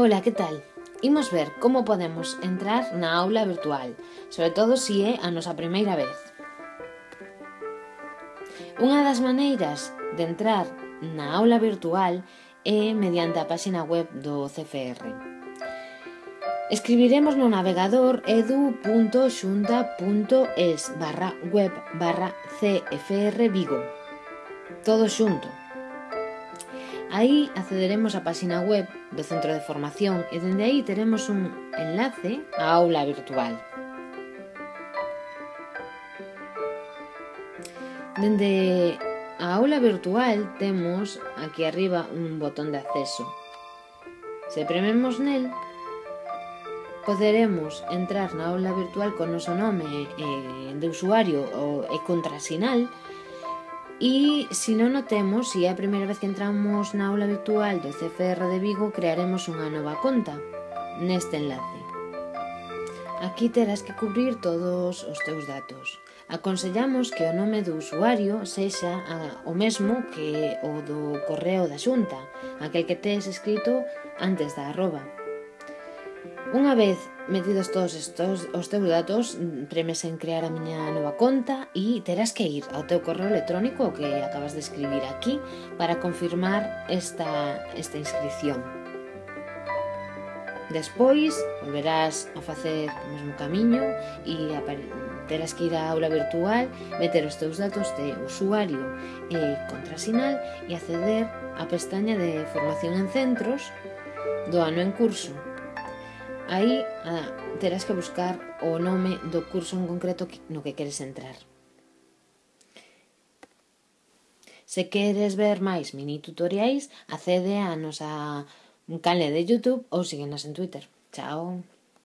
Ola, que tal? Imos ver como podemos entrar na aula virtual, sobre todo se é a nosa primeira vez. Unha das maneiras de entrar na aula virtual é mediante a páxina web do CFR. Escribiremos no navegador edu.xunta.es barra web barra CFR Vigo. Todo xunto. Aí accederemos á páxina web do Centro de Formación e dende aí teremos un enlace á aula virtual. Dende a aula virtual temos aquí arriba un botón de acceso. Se prememos nel, poderemos entrar na aula virtual con noso nome de usuario e contrasinal e E se non o temos, se é a primeira vez que entramos na aula virtual do CFR de Vigo, crearemos unha nova conta neste enlace. Aquí terás que cubrir todos os teus datos. Aconsellamos que o nome do usuario sexa ah, o mesmo que o do correo da xunta, aquel que tes escrito antes da arroba. Unha vez metidos todos estos os teus datos, mm, premes en crear a miña nova conta e terás que ir ao teu correo electrónico que acabas de escribir aquí para confirmar esta, esta inscripción. Despois, volverás a facer o mesmo camiño e terás que ir á aula virtual, meter os teus datos de usuario e contrasinal e acceder á pestaña de formación en centros do ano en curso Aí ah, terás que buscar o nome do curso en concreto no que queres entrar. Se queres ver máis mini tutoriais, accede a nosa canle de YouTube ou síguenos en Twitter. Chao!